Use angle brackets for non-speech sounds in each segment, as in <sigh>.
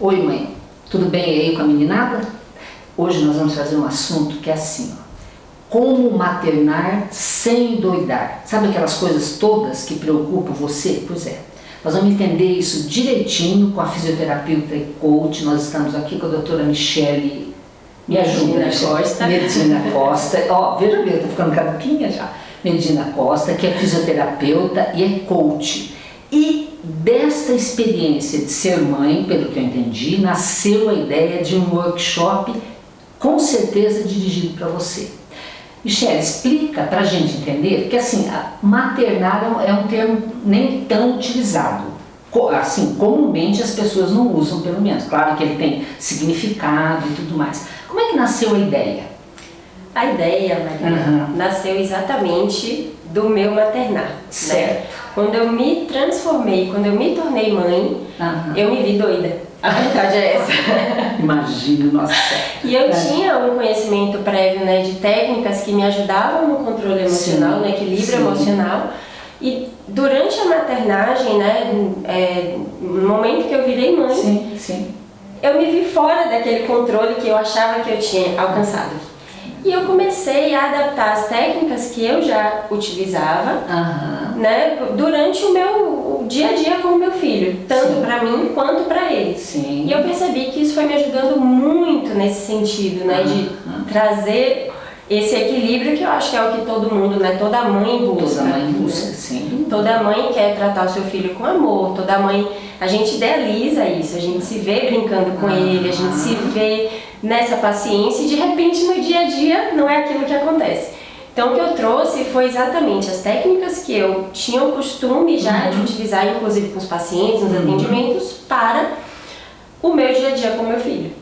Oi mãe, tudo bem aí com a meninada? Hoje nós vamos fazer um assunto que é assim, ó. Como maternar sem doidar? Sabe aquelas coisas todas que preocupam você? Pois é. Nós vamos entender isso direitinho com a fisioterapeuta e coach. Nós estamos aqui com a doutora Michele me ajuda, Medina Costa. Medina <laughs> Costa. Ó, veja bem, eu tô ficando caduquinha já. Medina Costa, que é fisioterapeuta e é coach. E desta experiência de ser mãe, pelo que eu entendi, nasceu a ideia de um workshop com certeza dirigido para você. Michelle, explica para a gente entender, porque assim, maternar é um termo nem tão utilizado. Assim, comumente as pessoas não usam, pelo menos. Claro que ele tem significado e tudo mais. Como é que nasceu a ideia? A ideia, Maria, uhum. nasceu exatamente do meu maternar. Né? Certo. Né? Quando eu me transformei, quando eu me tornei mãe, uhum. eu me vi doida. A verdade é essa. <laughs> Imagino, nossa. E eu é. tinha um conhecimento prévio né, de técnicas que me ajudavam no controle emocional, sim, no equilíbrio sim. emocional. E durante a maternagem, né, é, no momento que eu virei mãe, sim, sim. eu me vi fora daquele controle que eu achava que eu tinha alcançado. E eu comecei a adaptar as técnicas que eu já utilizava uhum. né, durante o meu o dia a dia com o meu filho, tanto para mim quanto para ele. Sim. E eu percebi que isso foi me ajudando muito nesse sentido, né, uhum. de trazer esse equilíbrio que eu acho que é o que todo mundo, né, toda mãe busca. Toda mãe busca, né? sim. Toda mãe quer tratar o seu filho com amor, toda mãe, a gente idealiza isso, a gente se vê brincando com uhum. ele, a gente se vê nessa paciência e de repente no dia a dia não é aquilo que acontece. Então o que eu trouxe foi exatamente as técnicas que eu tinha o costume já uhum. de utilizar, inclusive com os pacientes, nos uhum. atendimentos, para o meu dia a dia com meu filho.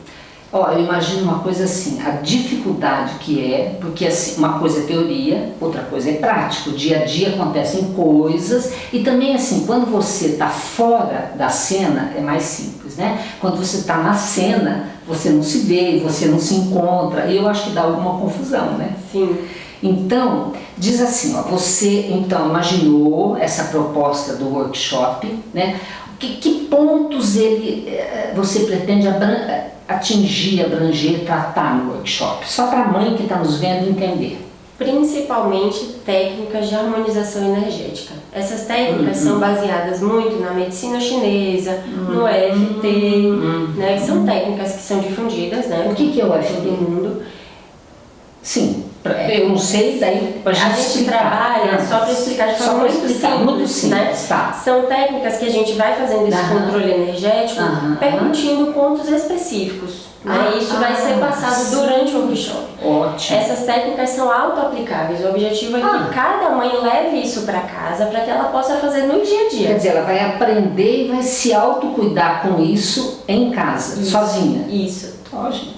Ó, eu imagino uma coisa assim, a dificuldade que é, porque assim, uma coisa é teoria, outra coisa é prática, o dia a dia acontecem coisas e também assim, quando você está fora da cena é mais simples, né? Quando você está na cena, você não se vê, você não se encontra e eu acho que dá alguma confusão, né? Sim. Então, diz assim, ó, você então imaginou essa proposta do workshop, né? Que, que pontos ele, eh, você pretende atingir, abranger, tratar no workshop? Só para a mãe que está nos vendo entender. Principalmente técnicas de harmonização energética. Essas técnicas uhum. são baseadas muito na medicina chinesa, uhum. no EFT, uhum. né, que são técnicas que são difundidas, né? O que, que é o EFT? Todo mundo. Sim, eu não sei, daí a gente, gente trabalha, só para explicar de forma muito explicar, simples, muito simples né? tá. São técnicas que a gente vai fazendo esse uhum. controle energético, percutindo pontos específicos. Né? Ah, Isso vai ser passado sim. durante o workshop. Ótimo. Essas técnicas são auto-aplicáveis. O objetivo é que Ah. cada mãe leve isso para casa para que ela possa fazer no dia a dia. Quer dizer, ela vai aprender e vai se autocuidar com isso em casa, Isso. sozinha. Isso.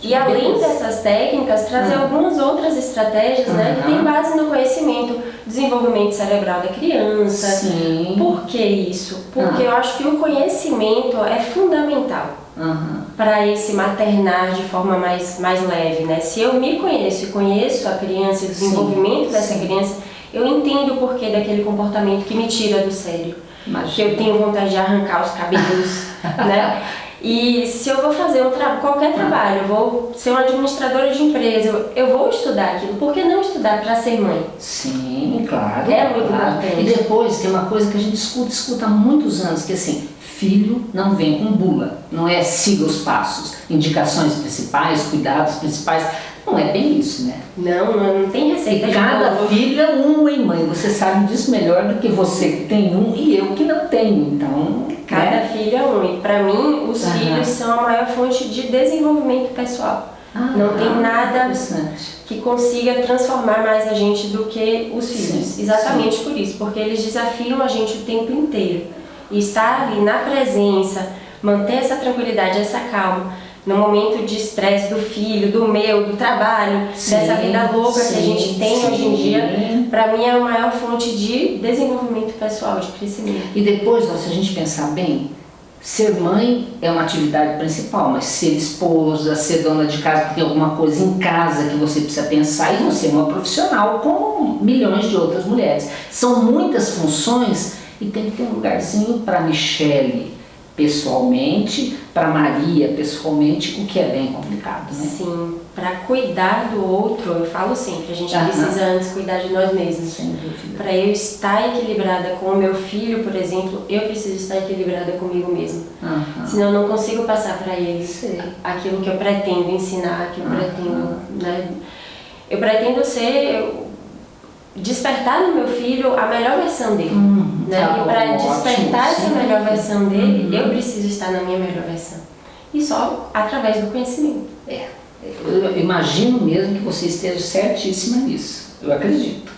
E além dessas técnicas, trazer Uhum. algumas outras estratégias né, que Uhum. tem base no conhecimento, desenvolvimento cerebral da criança. Sim. Por que isso? Porque Ah. eu acho que o conhecimento é fundamental Uhum. para esse maternar de forma mais, mais leve, né? Se eu me conheço e conheço a criança, o desenvolvimento Sim, dessa sim. criança, eu entendo o porquê daquele comportamento que me tira do sério. Que Imagina. eu tenho vontade de arrancar os cabelos, <laughs> né? E se eu vou fazer um tra qualquer trabalho, eu vou ser uma administradora de empresa, eu, eu vou estudar aquilo. Por que não estudar para ser mãe? Sim, claro. É muito claro. importante. E depois tem uma coisa que a gente escuta, escuta há muitos anos, que assim, filho não vem com bula, não é siga os passos, indicações principais, cuidados principais, não é bem isso, né? Não, não, não tem receita E cada bolo. filho é um em mãe, você sabe disso melhor do que você que tem um e eu que não tenho, então... Cada né? filho é um. E para mim, os Aham. filhos são a maior fonte de desenvolvimento pessoal. Ah, não tem nada Interessante. que consiga transformar mais a gente do que os filhos. Sim, Exatamente por isso, porque eles desafiam a gente o tempo inteiro. E estar ali na presença, manter essa tranquilidade, essa calma, no momento de estresse do filho, do meu, do trabalho, Sim, dessa vida louca que a sim, gente tem hoje em sim. dia, para mim é a maior fonte de desenvolvimento pessoal, de crescimento. E depois, se a gente pensar bem, ser mãe é uma atividade principal, mas ser esposa, ser dona de casa, porque tem alguma coisa em casa que você precisa pensar, e você é uma profissional como milhões de outras mulheres. São muitas funções e tem que ter um lugarzinho para Michele, pessoalmente, para Maria pessoalmente, o que é bem complicado, né? Sim, para cuidar do outro, eu falo sempre, a gente Aham. precisa antes cuidar de nós mesmos. Para eu estar equilibrada com o meu filho, por exemplo, eu preciso estar equilibrada comigo mesma. Aham. Senão eu não consigo passar para ele Sei. aquilo que eu pretendo ensinar, que eu Aham. pretendo, né? Eu pretendo ser despertar no meu filho a melhor versão dele. Hum, né? tá e para despertar essa melhor versão dele, Uhum. eu preciso estar na minha melhor versão. E só através do conhecimento. É, eu imagino mesmo que você esteja certíssima nisso, eu acredito.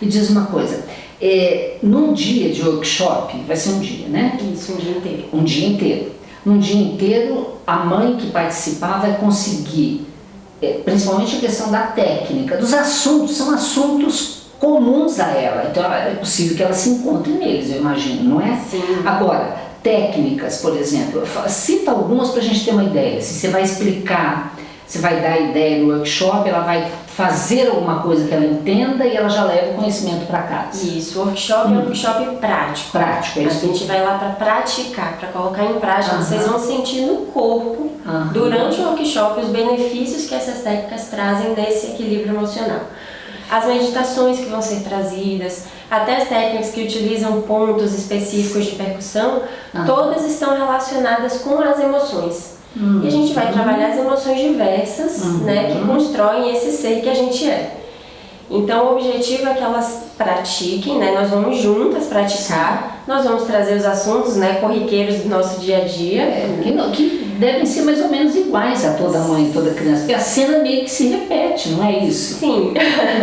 E diz uma coisa, é, num dia de workshop, vai ser um dia, né? Isso, um dia inteiro. Um dia inteiro. Num dia inteiro, a mãe que participar vai conseguir, é, principalmente a questão da técnica, dos assuntos, são assuntos comuns a ela, então é possível que ela se encontre neles, eu imagino, não é? Sim. Agora, técnicas, por exemplo, cita algumas para a gente ter uma ideia. Se você vai explicar, você vai dar a ideia no workshop, ela vai fazer alguma coisa que ela entenda e ela já leva o conhecimento para casa. Isso, o workshop é um workshop prático. Prático, é A isso. gente vai lá para praticar, para colocar em prática. Aham. Vocês vão sentir no corpo, Aham. durante o workshop, os benefícios que essas técnicas trazem nesse equilíbrio emocional. As meditações que vão ser trazidas, até as técnicas que utilizam pontos específicos de percussão, Aham. todas estão relacionadas com as emoções. E a gente vai trabalhar as emoções diversas, Uhum. né, que constroem esse ser que a gente é. Então o objetivo é que elas pratiquem, né? Nós vamos juntas praticar, nós vamos trazer os assuntos, né, corriqueiros do nosso dia a dia. É, que, que devem ser mais ou menos iguais a toda mãe e toda criança, porque a cena meio que se repete, não é isso? Sim.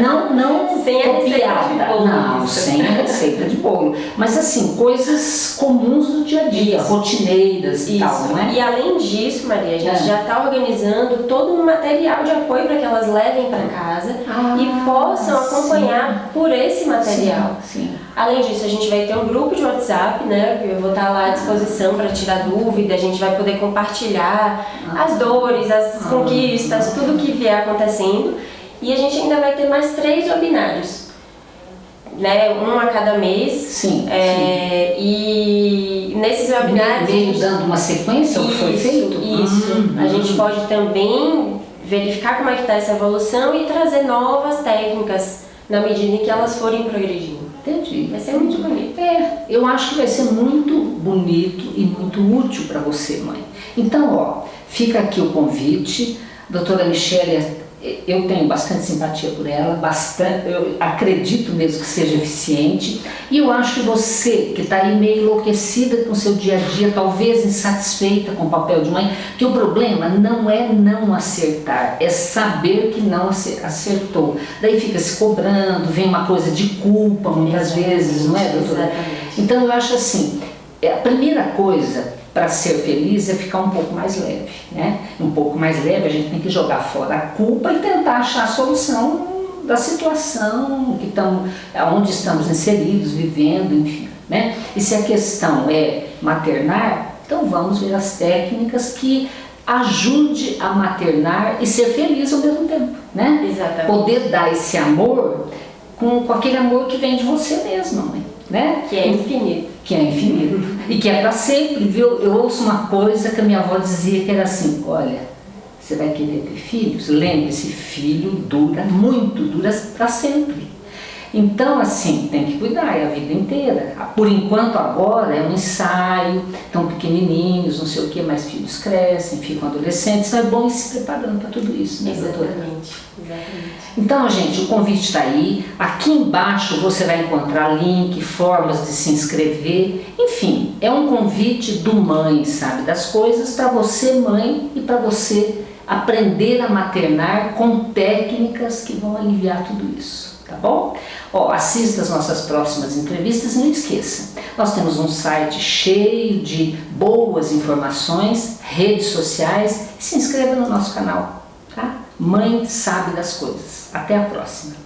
Não, não <laughs> Sem copiada, de bolo, não, isso. sem a receita de bolo, mas assim, coisas comuns do dia a dia, Isso. rotineiras e tal, não é? E além disso, Maria, a gente É. já está organizando todo um material de apoio para que elas levem para casa Ah, e possam acompanhar por esse material. Sim, sim. Além disso, a gente vai ter um grupo de WhatsApp, né? Eu vou estar lá à disposição para tirar dúvida, a gente vai poder compartilhar as dores, as conquistas, tudo que vier acontecendo. E a gente ainda vai ter mais três webinários, né? Um a cada mês. Sim, É, E nesses sim. webinários. gente- dando uma sequência ao que foi isso, feito? Isso. Hum, A gente pode também verificar como é que está essa evolução e trazer novas técnicas na medida em que elas forem progredindo. Entendi. Vai ser muito bonito. É, eu acho que vai ser muito bonito e muito útil para você, mãe. Então, ó, fica aqui o convite. Doutora Michele, eu tenho bastante simpatia por ela, bastante, eu acredito mesmo que seja eficiente. E eu acho que você, que está aí meio enlouquecida com o seu dia a dia, talvez insatisfeita com o papel de mãe, que o problema não é não acertar, é saber que não acer- acertou. Daí fica se cobrando, vem uma coisa de culpa muitas vezes, não é, doutora? Exatamente. Então eu acho assim, é, a primeira coisa para ser feliz é ficar um pouco mais leve, né? Um pouco mais leve, a gente tem que jogar fora a culpa e tentar achar a solução da situação que estamos, onde estamos inseridos, vivendo, enfim, né? E se a questão é maternar, então vamos ver as técnicas que ajude a maternar e ser feliz ao mesmo tempo, né? Exatamente. Poder dar esse amor com, com aquele amor que vem de você mesma, mãe, né? Que é infinito. que é infinito e que é para sempre, viu? Eu ouço uma coisa que a minha avó dizia que era assim: olha, você vai querer ter filhos? Lembre-se, filho dura muito, dura para sempre. Então, assim, tem que cuidar, é a vida inteira. Por enquanto, agora é um ensaio, estão pequenininhos, não sei o que, mas filhos crescem, ficam adolescentes, então é bom ir se preparando para tudo isso, né, doutora? Exatamente. Exatamente. Então, gente, o convite está aí. Aqui embaixo você vai encontrar link, formas de se inscrever. Enfim, é um convite do Mãe Sabe das Coisas para você, mãe, e para você aprender a maternar com técnicas que vão aliviar tudo isso. Tá bom? Ó, assista as nossas próximas entrevistas e não esqueça, nós temos um site cheio de boas informações, redes sociais, se inscreva no nosso canal, tá? Mãe sabe das coisas. Até a próxima.